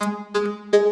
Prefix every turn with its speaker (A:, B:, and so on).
A: Música